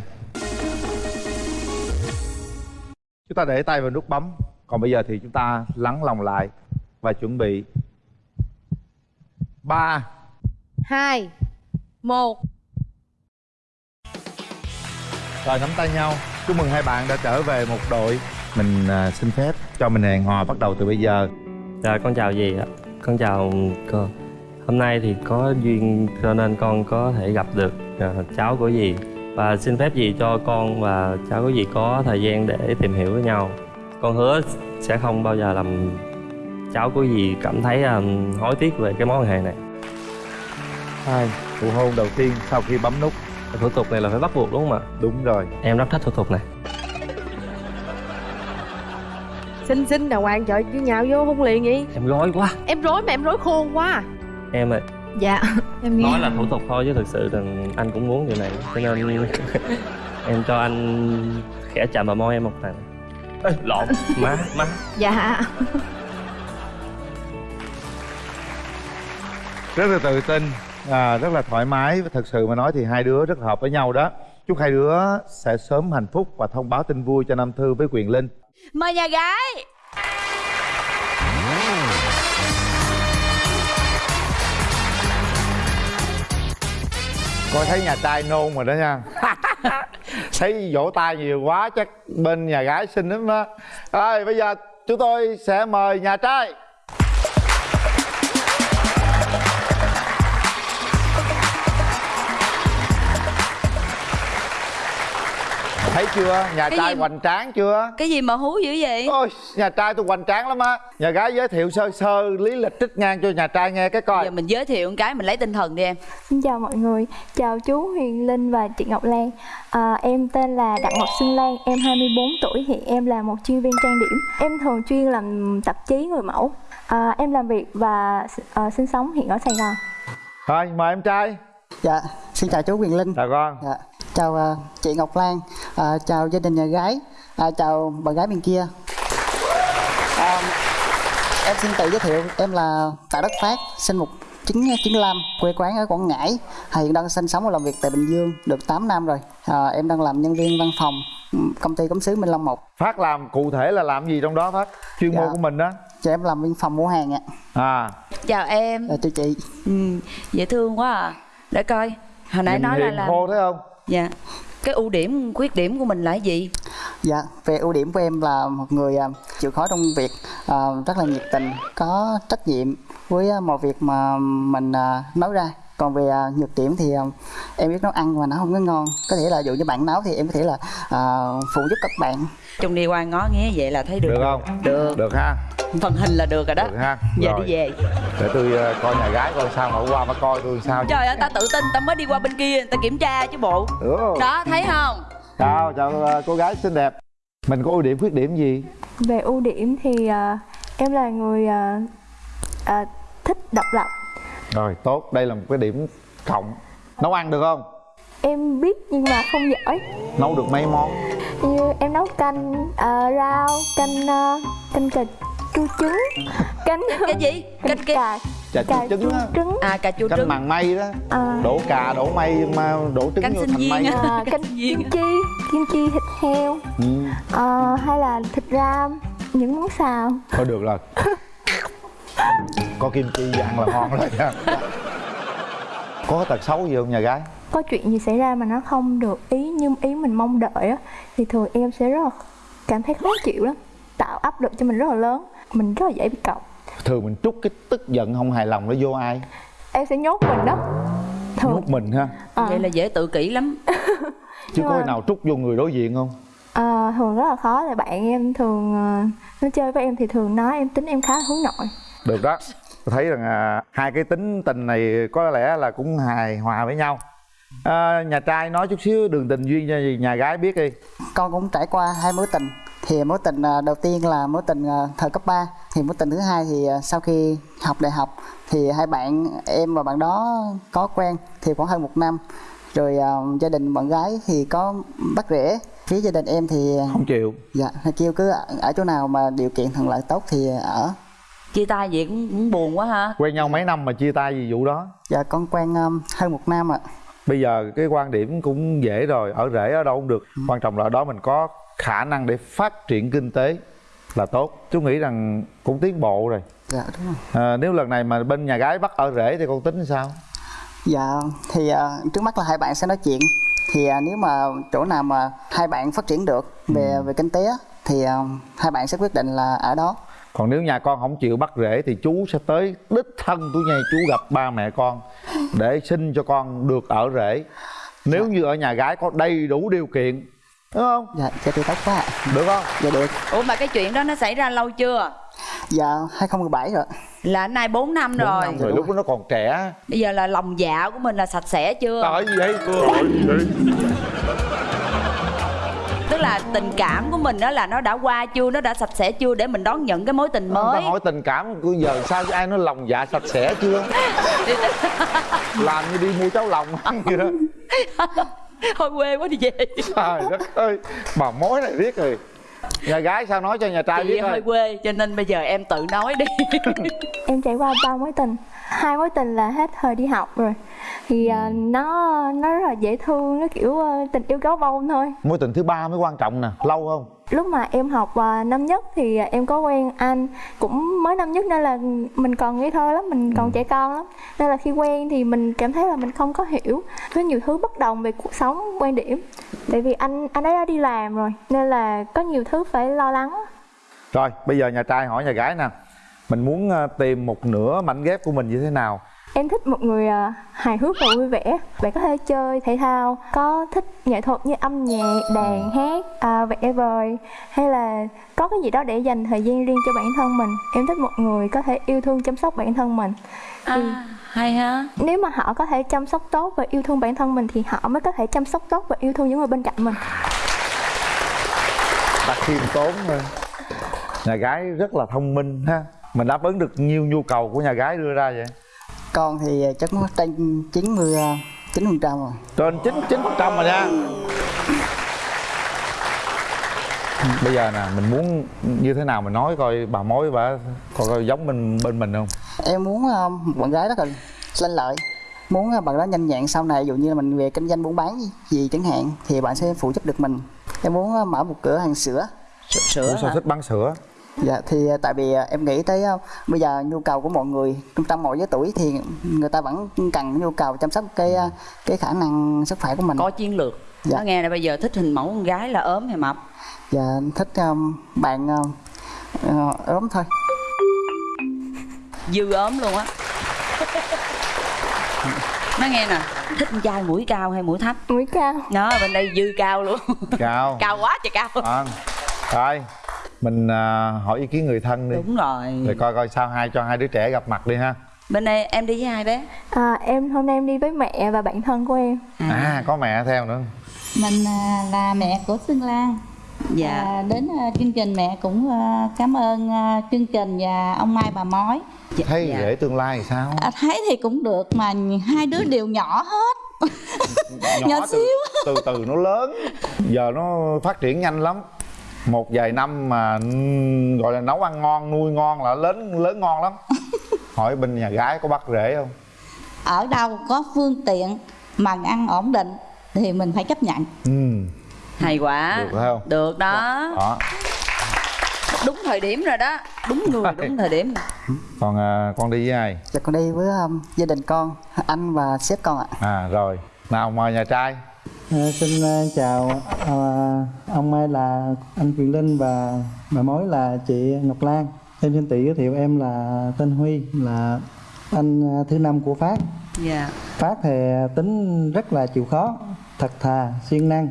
Chúng ta để tay vào nút bấm. Còn bây giờ thì chúng ta lắng lòng lại và chuẩn bị. Ba. Hai. Một. Rồi nắm tay nhau. Chúc mừng hai bạn đã trở về một đội. Mình à, xin phép cho mình hẹn hò bắt đầu từ bây giờ. Dạ con chào dì ạ. Con chào cô hôm nay thì có duyên cho nên con có thể gặp được à, cháu của dì. Và xin phép dì cho con và cháu của dì có thời gian để tìm hiểu với nhau. Con hứa sẽ không bao giờ làm cháu của dì cảm thấy um, hối tiếc về cái mối quan hệ này. Hai nụ hôn đầu tiên sau khi bấm nút. Thủ tục này là phải bắt buộc đúng không ạ? Đúng rồi. Em rất thích thủ tục này. Xinh xinh đàng hoàng trời chứ nhào vô hôn liền vậy. Em rối quá. Em rối mà em rối khôn quá em ơi dạ em nghe. Nói là thủ tục thôi chứ thực sự rằng anh cũng muốn điều này cho nên em cho anh khẽ chạm vào môi em một lần. Ê, lộn má má. Dạ. Rất là tự tin à, rất là thoải mái. Và thật sự mà nói thì hai đứa rất hợp với nhau đó. Chúc hai đứa sẽ sớm hạnh phúc và thông báo tin vui cho Nam Thư với Quyền Linh. Mời nhà gái coi thấy nhà trai nôn rồi đó nha. Thấy vỗ tay nhiều quá chắc bên nhà gái xinh lắm đó. Rồi bây giờ chúng tôi sẽ mời nhà trai thấy chưa? Nhà Cái trai gì- hoành tráng chưa? Cái gì mà hú dữ vậy? Ôi nhà trai tôi hoành tráng lắm á. Nhà gái giới thiệu sơ sơ lý lịch trích ngang cho nhà trai nghe cái coi. Giờ mình giới thiệu một cái mình lấy tinh thần đi em. Xin chào mọi người, chào chú Huyền Linh và chị Ngọc Lan. À, Em tên là Đặng Ngọc Xuân Lan, em 24 tuổi, hiện em là một chuyên viên trang điểm. Em thường chuyên làm tạp chí người mẫu. À, Em làm việc và à, sinh sống hiện ở Sài Gòn. Thôi mời em trai. Dạ, xin chào chú Quyền Linh. Chào con. Dạ. Chào ờ, chị Ngọc Lan à, Chào gia đình nhà gái à, Chào bạn gái bên kia. À, Em xin tự giới thiệu Em là Tạ Đất Phát Sinh 1995 Quê quán ở Quảng Ngãi. Hiện đang sinh sống và làm việc tại Bình Dương Được 8 năm rồi. À, Em đang làm nhân viên văn phòng ừ, Công ty Cống sứ Minh Long 1 phát làm cụ thể là làm gì trong đó phát? Chuyên môn Dạ. của mình đó. Cho em làm văn phòng mua hàng ạ. À. Chào em Chào chị. Ừ, dễ thương quá à. Để coi. Hồi nãy Nhìn nói là làm khô thấy không dạ cái ưu điểm khuyết điểm của mình là gì Dạ, về ưu điểm của em là một người à, chịu khó trong việc, à, rất là nhiệt tình, có trách nhiệm với à, mọi việc mà mình nấu ra. Còn về à, nhược điểm thì à, em biết nấu ăn mà nó không có ngon. Có thể là dụ như bạn nấu thì em có thể là à, phụ giúp các bạn. chung đi qua ngó nghé vậy là thấy được. Được không? Được. Được ha. Phần hình là được rồi đó. Được ha. Về Rồi. đi về. Để tôi ờ, coi nhà gái coi sao mà qua mà coi tôi sao trời ơi ta tự tin ta mới đi qua bên kia ta kiểm tra chứ bộ. Ừ. đó thấy không? Chào chào ờ, cô gái xinh đẹp. Mình có ưu điểm khuyết điểm gì? Về ưu điểm thì à, em là người à, à, thích độc lập rồi tốt. Đây là một cái điểm cộng. Nấu ăn được không? Em biết nhưng mà không giỏi. Nấu được mấy món? Như em nấu canh à, rau canh à, canh cà chua trứng canh cái gì? canh cà chà cà chua trứng á. trứng. À cà chua canh trứng. màng mây đó. À, đổ cà đổ mây mà đổ trứng Canh vô sinh thành viên mây à, canh kim chi kim chi thịt heo. Ừ. à, hay là thịt ram những món xào. Thôi được rồi có kim chi ăn là ngon rồi nha. Có tật xấu gì không nhà gái? Có chuyện gì xảy ra mà nó không được ý như ý mình mong đợi á thì thường em sẽ rất là cảm thấy khó chịu lắm tạo áp lực cho mình rất là lớn mình rất là dễ bị cọc. Thường mình trút cái tức giận không hài lòng nó vô ai? Em sẽ nhốt mình đó. Thường. Nhốt mình ha? Ờ. vậy là dễ tự kỷ lắm. Chứ có mà- khi nào trút vô người đối diện không? À, thường rất là khó là bạn em thường ờ, nó chơi với em thì thường nói em tính em khá là hướng nội được đó. Tôi thấy rằng à, hai cái tính tình này có lẽ là cũng hài hòa với nhau. À, nhà trai nói chút xíu đường tình duyên cho nhà gái biết đi. Con cũng trải qua hai mối tình. Thì mối tình à, đầu tiên là mối tình à, thời cấp 3 thì mối tình thứ hai thì sau khi học đại học thì hai bạn em và bạn đó có quen thì khoảng hơn một năm. Rồi à, gia đình bạn gái thì có bắt rễ phía gia đình em thì không chịu. Dạ kêu cứ ở, ở chỗ nào mà điều kiện thuận lợi tốt thì ở chia tay vậy cũng, cũng buồn quá ha. Quen nhau mấy năm mà chia tay vì vụ đó. Dạ con quen um, hơn một năm ạ. Bây giờ cái quan điểm cũng dễ rồi ở rễ ở đâu cũng được. Quan trọng là ở đó mình có khả năng để phát triển kinh tế là tốt. Chú nghĩ rằng cũng tiến bộ rồi. Dạ đúng rồi. À, nếu lần này mà bên nhà gái bắt ở rễ thì con tính sao? Dạ thì à, trước mắt là hai bạn sẽ nói chuyện. Thì à, nếu mà chỗ nào mà hai bạn phát triển được về về kinh tế thì à, hai bạn sẽ quyết định là ở đó còn nếu nhà con không chịu bắt rễ thì chú sẽ tới đích thân tôi nhây chú gặp ba mẹ con để xin cho con được ở rễ nếu như ở nhà gái có đầy đủ điều kiện đúng không? Dạ dạ thì tốt quá ạ. được không? Dạ được. Ủa mà cái chuyện đó nó xảy ra lâu chưa? Dạ 2017 rồi là nay 4 năm Bốn rồi. năm rồi lúc đó nó còn trẻ. Bây giờ là lòng dạ của mình là sạch sẽ chưa? Trời gì vậy? Trời gì vậy? Là tình cảm của mình đó là nó đã qua chưa nó đã sạch sẽ chưa để mình đón nhận cái mối tình mới? hỏi tình cảm của giờ sao ai nói lòng dạ sạch sẽ chưa? Làm như đi mua cháo lòng ăn vậy đó. Thôi quê quá đi về. Trời đất ơi bà mối này riết rồi. Nhà gái sao nói cho nhà trai chị biết hơi quê cho nên bây giờ em tự nói đi. Em trải qua ba mối tình. Hai mối tình là hết thời đi học rồi thì à, nó nó rất là dễ thương nó kiểu ờ, tình yêu gấu bông thôi. Mối tình thứ ba mới quan trọng nè lâu không? Lúc mà em học à, năm nhất thì em có quen anh cũng mới năm nhất nên là mình còn ngây thơ lắm mình còn trẻ con lắm. Nên là khi quen thì mình cảm thấy là mình không có hiểu có nhiều thứ bất đồng về cuộc sống quan điểm. Tại vì anh anh ấy đã đi làm rồi nên là có nhiều thứ phải lo lắng. Rồi bây giờ nhà trai hỏi nhà gái nè. Mình muốn ờ, tìm một nửa mảnh ghép của mình như thế nào Em thích một người à, hài hước và vui vẻ. Bạn có thể chơi thể thao Có thích nghệ thuật như âm nhạc, đàn, hát, à, vẽ vời Hay là có cái gì đó để dành thời gian riêng cho bản thân mình. Em thích một người có thể yêu thương chăm sóc bản thân mình. À, hay ha. Nếu mà họ có thể chăm sóc tốt và yêu thương bản thân mình Thì họ mới có thể chăm sóc tốt và yêu thương những người bên cạnh mình. Đặt khiêm tốn thôi nhà gái rất là thông minh ha. Mình đáp ứng được nhiều nhu cầu của nhà gái đưa ra vậy con thì chắc nó trên 90 chín phần trăm rồi. Trên chín chín phần trăm rồi nha. Bây giờ nè mình muốn như thế nào mình nói coi bà mối bà coi, coi giống bên bên mình không? Em muốn một bạn gái rất là lanh lợi. Muốn ờ, bạn đó nhanh nhẹn sau này ví dụ như là mình về kinh doanh buôn bán gì, gì chẳng hạn thì bạn sẽ phụ giúp được mình. Em muốn mở một cửa hàng sữa. Ủa sao thích bán sữa dạ thì ờ, tại vì ờ, em nghĩ tới ờ, bây giờ nhu cầu của mọi người trong mọi giới tuổi thì người ta vẫn cần nhu cầu chăm sóc cái cái khả năng sức khỏe của mình. Có chiến lược. Dạ. nó nghe là bây giờ thích hình mẫu con gái là ốm hay mập? Dạ thích ờ, bạn ờ, ốm thôi. Dư ốm luôn á. Nó nghe nè thích con trai mũi cao hay mũi thấp? Mũi cao. Đó bên đây dư cao luôn. Cao. Cao quá trời cao. À, rồi mình à, hỏi ý kiến người thân đi. Đúng rồi. Rồi coi coi sao hai cho hai đứa trẻ gặp mặt đi ha. Bên đây em đi với hai bé? À, Em hôm nay em đi với mẹ và bạn thân của em. À. Có mẹ theo nữa. Mình à, là mẹ của Xuân Lan. Dạ. à, Đến à, chương trình mẹ cũng à, cảm ơn à, chương trình và ông Mai bà Mói. Thấy dạ. rể tương lai thì sao? À, Thấy thì cũng được mà hai đứa đều nhỏ hết. Nhỏ từ, xíu. từ từ nó lớn. Giờ nó phát triển nhanh lắm một vài năm mà gọi là nấu ăn ngon nuôi ngon là lớn lớn ngon lắm. Hỏi bên nhà gái có bắt rể không? Ở đâu có phương tiện mà ăn ổn định thì mình phải chấp nhận. Ừ hay quá. Được phải không? Được đó. Đó. Đúng thời điểm rồi đó. Đúng người đúng thời điểm. Còn à, con đi với ai? Dạ con đi với um, gia đình con anh và sếp con ạ. À rồi. Nào mời nhà trai À, xin à, chào à, ông Mai là anh Quyền Linh và bà mối là chị Ngọc Lan. Em xin tự giới thiệu em là tên Huy là anh thứ năm của Phát. dạ Phát thì tính rất là chịu khó, thật thà, siêng năng,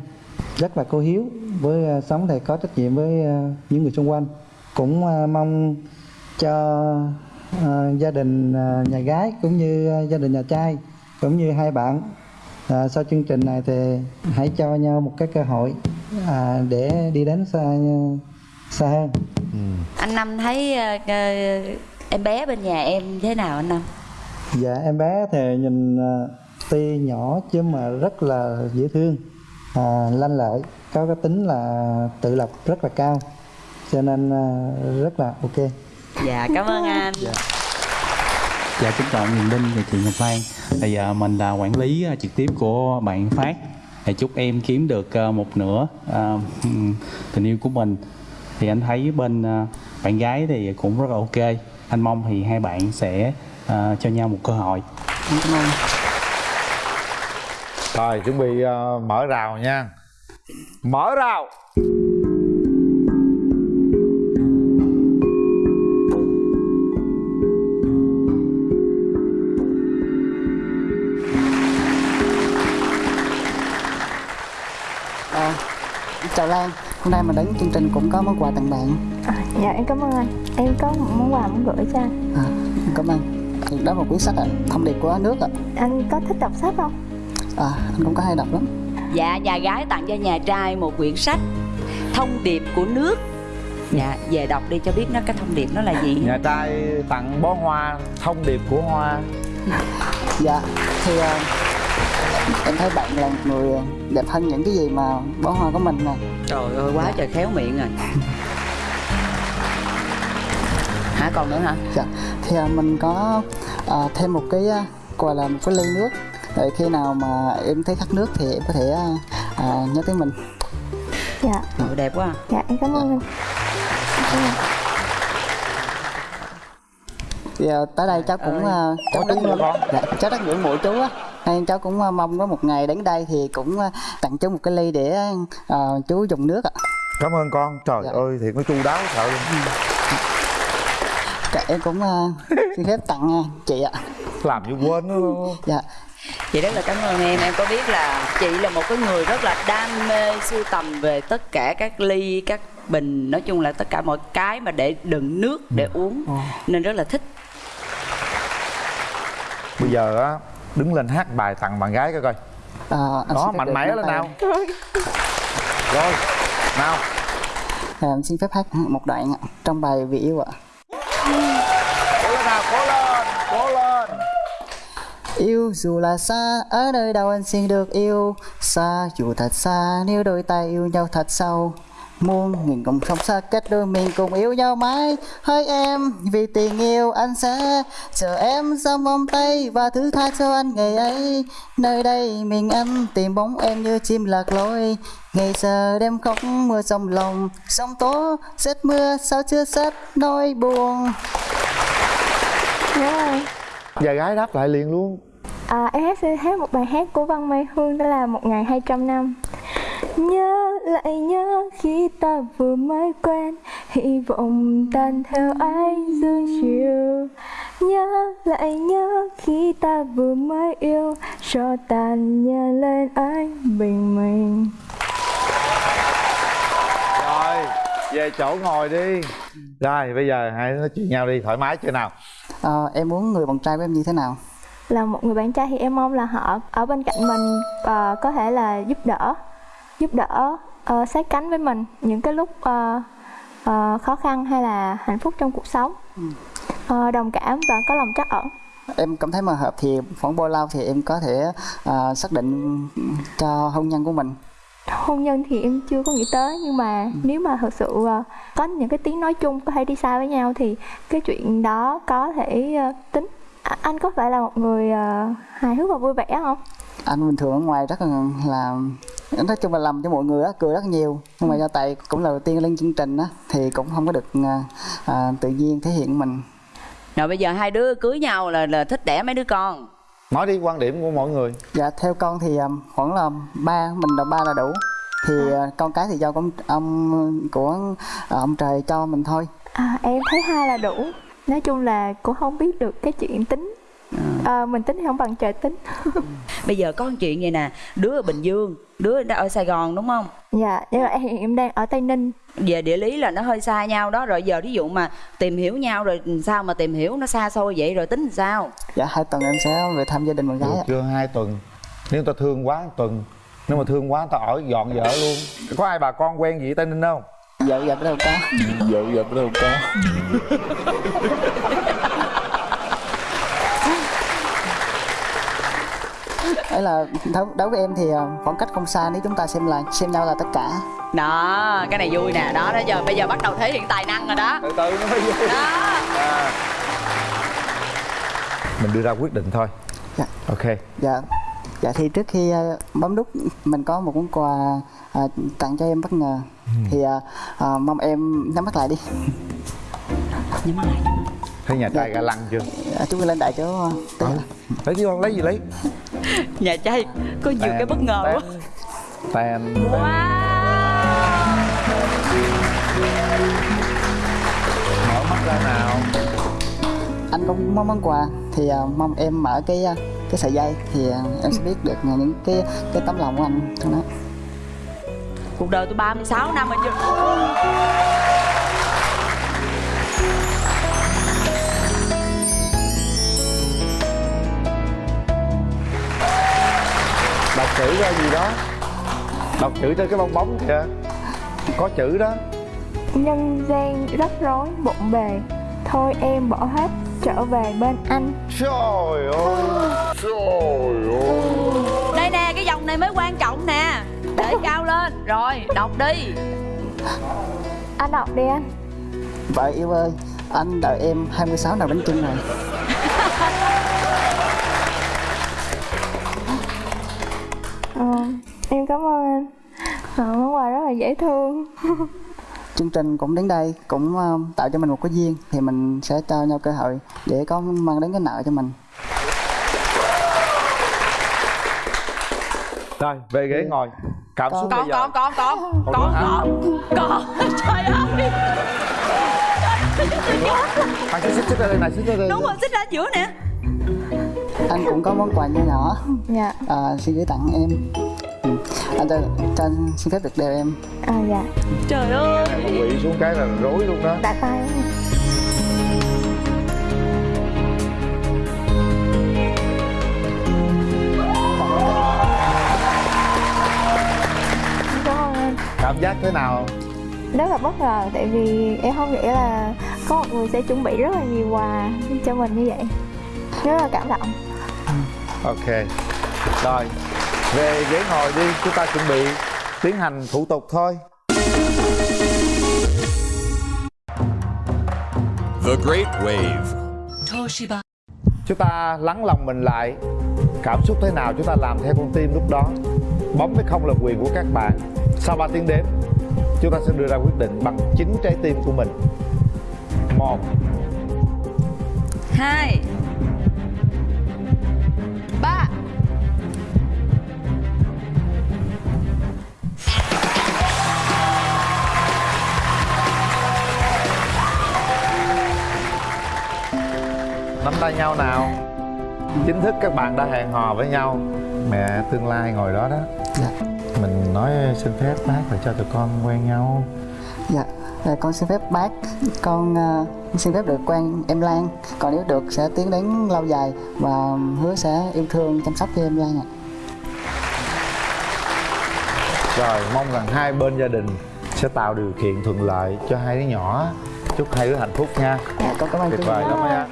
rất là cô hiếu với sống thì có trách nhiệm với những người xung quanh. Cũng mong cho gia đình nhà gái cũng như gia đình nhà trai cũng như hai bạn à, sau chương trình này thì hãy cho nhau một cái cơ hội à, để đi đến xa xa hơn. Anh năm thấy ờ, em bé bên nhà em thế nào anh năm? Dạ em bé thì nhìn à, tuy nhỏ chứ mà rất là dễ thương à, lanh lợi có cái tính là tự lập rất là cao cho nên à, rất là ok. Dạ cảm ơn anh. Dạ. Kính chào Huyền Linh và chị Ngọc Lan thì giờ mình là quản lý à, trực tiếp của bạn Phát. Thì chúc em kiếm được à, một nửa tình yêu của mình. Thì anh thấy bên bạn gái thì cũng rất là ok. Anh mong thì hai bạn sẽ cho nhau một cơ hội. Cảm ơn rồi, chuẩn bị mở rào nha. Mở rào. Chào Lan hôm nay mình đến chương trình cũng có món quà tặng bạn. À, dạ em cảm ơn anh. Em có một món quà muốn gửi cho anh. À, cảm ơn. Đó là một cuốn sách ạ thông điệp của nước ạ. Anh có thích đọc sách không? à, anh cũng có hay đọc lắm. Dạ nhà gái tặng cho nhà trai một quyển sách thông điệp của nước. Dạ về đọc đi cho biết nó cái thông điệp nó là gì. Nhà trai tặng bó hoa thông điệp của hoa. Dạ thì ờ, em thấy bạn là một người đẹp hơn những cái gì mà bó hoa của mình nè. Trời ơi quá trời khéo miệng rồi hả còn nữa hả? Dạ thì ờ, mình có ờ, thêm một cái ờ, gọi là một cái ly nước. Để khi nào mà em thấy khát nước thì em có thể ờ, nhớ tới mình. Dạ. Trời, đẹp quá à. Dạ em cảm ơn anh. Thì tới đây cháu cũng ờ, cháu nữa con. Dạ, cháu rất ngưỡng mộ chú á nên cháu cũng ờ, mong có một ngày đến đây thì cũng ờ, tặng chú một cái ly để ờ, chú dùng nước ạ. Cảm ơn con. Trời ơi thiệt nó chu đáo sợ luôn. Dạ, em cũng ờ, xin phép tặng ờ, chị ạ. Làm như quên nó. Dạ. Chị rất là cảm ơn em. Em có biết là chị là một cái người rất là đam mê sưu tầm về tất cả các ly các bình nói chung là tất cả mọi cái mà để đựng nước để uống. Nên rất là thích. Bây giờ á đứng lên hát bài tặng bạn gái coi coi. Anh đó mạnh mẽ lên nào. Rồi. Nào. Em xin phép hát một đoạn trong bài vì yêu ạ. Cố lên nào cố lên cố lên. Yêu dù là xa, ở nơi đâu anh xin được yêu. Xa dù thật xa, nếu đôi tay yêu nhau thật sâu Muôn nghìn cùng không xa cách đôi mình cùng yêu nhau mãi. Hỡi em, vì tình yêu anh sẽ Chờ em trong vòng tay và thứ tha cho anh ngày ấy. Nơi đây mình anh tìm bóng em như chim lạc lối. Ngày giờ đêm khóc mưa trong lòng. Sóng tố, rét mưa sao chưa sét nỗi buồn. Nhà gái đáp lại liền luôn. À, em hát sẽ hát một bài hát của Văn Mai Hương đó là một ngày 200 năm Nhớ lại nhớ khi ta vừa mới quen Hy vọng tan theo ánh dương chiều. Nhớ lại nhớ khi ta vừa mới yêu Cho tàn nhờ lên ánh bình minh. Rồi về chỗ ngồi đi. Rồi bây giờ hãy nói chuyện nhau đi thoải mái chưa nào? Ờ, Em muốn người bạn trai của em như thế nào? là một người bạn trai thì em mong là họ ở bên cạnh mình và có thể là giúp đỡ giúp đỡ uh, sát cánh với mình những cái lúc ờ, ờ, khó khăn hay là hạnh phúc trong cuộc sống. Ờ, đồng cảm và có lòng trắc ẩn. Em cảm thấy mà hợp thì khoảng bao lâu thì em có thể à, xác định cho hôn nhân của mình? Hôn nhân thì em chưa có nghĩ tới nhưng mà nếu mà thật sự ờ, có những cái tiếng nói chung có thể đi xa với nhau thì cái chuyện đó có thể ờ, tính. À, anh có phải là một người ờ, hài hước và vui vẻ không? Anh bình thường ở ngoài rất là là nói chung là làm cho mọi người á cười rất nhiều. Nhưng mà do tại cũng là đầu tiên lên chương trình á thì cũng không có được à, à, tự nhiên thể hiện mình. Rồi bây giờ hai đứa cưới nhau là là thích đẻ mấy đứa con? Nói đi quan điểm của mỗi người. Dạ theo con thì um, khoảng là ba mình là ba là đủ. Thì uh, con cái thì do con ông của ông trời cho mình thôi. À, em thấy hai là đủ. Nói chung là cũng không biết được cái chuyện tính à, mình tính thì không bằng trời tính. Bây giờ có một chuyện vậy nè đứa ở bình dương đứa đã ở sài gòn đúng không? Dạ nhưng mà em em đang ở tây ninh. Về địa lý là nó hơi xa nhau đó rồi giờ ví dụ mà tìm hiểu nhau rồi sao mà tìm hiểu nó xa xôi vậy rồi tính làm sao? Dạ hai tuần em sẽ về thăm gia đình bạn gái được chưa? Hai tuần. Nếu ta thương quá tuần. Nếu mà thương quá ta ở dọn vợ luôn. Có ai bà con quen gì ở tây ninh không? Vợ vợ đâu có. Vợ vợ đâu có ấy là đối, với em thì uh, khoảng cách không xa nếu chúng ta xem là xem nhau là tất cả. Đó cái này vui nè. Đó đó giờ bây giờ bắt đầu thể hiện tài năng rồi đó. Từ từ nó mới vui. Đó. À. mình đưa ra quyết định thôi. Dạ. Ok. Dạ. Dạ thì trước khi uh, bấm nút mình có một món quà uh, tặng cho em bất ngờ. Thì uh, uh, mong em nhắm mắt lại đi. Nhắm mắt lại. Thấy nhà trai ga lăng chưa? À, chúng mình lên đại cho uh, ừ. lấy đi con lấy gì lấy nhà trai có nhiều cái bất ngờ quá. Tàn mở mắt ra nào. Anh có món món quà thì uh, mong em mở cái uh, cái sợi dây thì uh, em sẽ biết được những cái cái tấm lòng của anh. Trong đó. Cuộc đời tôi 36 năm rồi chưa đọc chữ ra gì đó. Đọc chữ trên cái bong bóng kìa. Có chữ đó. Nhân gian rắc rối bộn bề. Thôi em bỏ hết trở về bên anh. Trời ơi trời ơi. Đây nè cái dòng này mới quan trọng nè. Để cao lên. Rồi đọc đi. Anh đọc đi anh. Vợ yêu ơi anh đợi em 26 nồi bánh chưng này ờ, em cảm ơn anh. Ờ, món quà rất là dễ thương. Chương trình cũng đến đây cũng uh, tạo cho mình một cái duyên thì mình sẽ cho nhau cơ hội để có mang đến cái nợ cho mình. Rồi về ghế ngồi. Cảm xúc bây giờ. còn Còn còn hả? còn. Còn trời ơi. Anh xích xích ra đây này xích ra đây đúng rồi xích ra giữa nè anh cũng có món quà nhỏ nhỏ. Dạ. À, xin gửi tặng em. Ừ. anh cho, cho anh xin phép được đeo em. À dạ. Trời ơi. Quỵ xuống cái là rối luôn đó. Đã tay cảm ơn anh cảm giác thế nào? Rất là bất ngờ tại vì em không nghĩ là có một người sẽ chuẩn bị rất là nhiều quà cho mình như vậy. Rất là cảm động ok. Rồi về ghế ngồi đi chúng ta chuẩn bị tiến hành thủ tục thôi. The Great Wave. Toshiba. Chúng ta lắng lòng mình lại. Cảm xúc thế nào chúng ta làm theo con tim lúc đó? Bấm với không là quyền của các bạn. Sau 3 tiếng đếm chúng ta sẽ đưa ra quyết định bằng chính trái tim của mình. Một. Hai nắm tay nhau nào. Chính thức các bạn đã hẹn hò với nhau. Mẹ tương lai ngồi đó đó. Mình nói xin phép bác là cho tụi con quen nhau. Dạ. À, con xin phép bác. Con uh, xin phép được quen em Lan. Còn nếu được sẽ tiến đến lâu dài và hứa sẽ yêu thương chăm sóc cho em Lan ạ. Rồi mong rằng hai bên gia đình sẽ tạo điều kiện thuận lợi cho hai đứa nhỏ. Chúc hai đứa hạnh phúc nha. Dạ con cảm ơn tuyệt vời lắm nha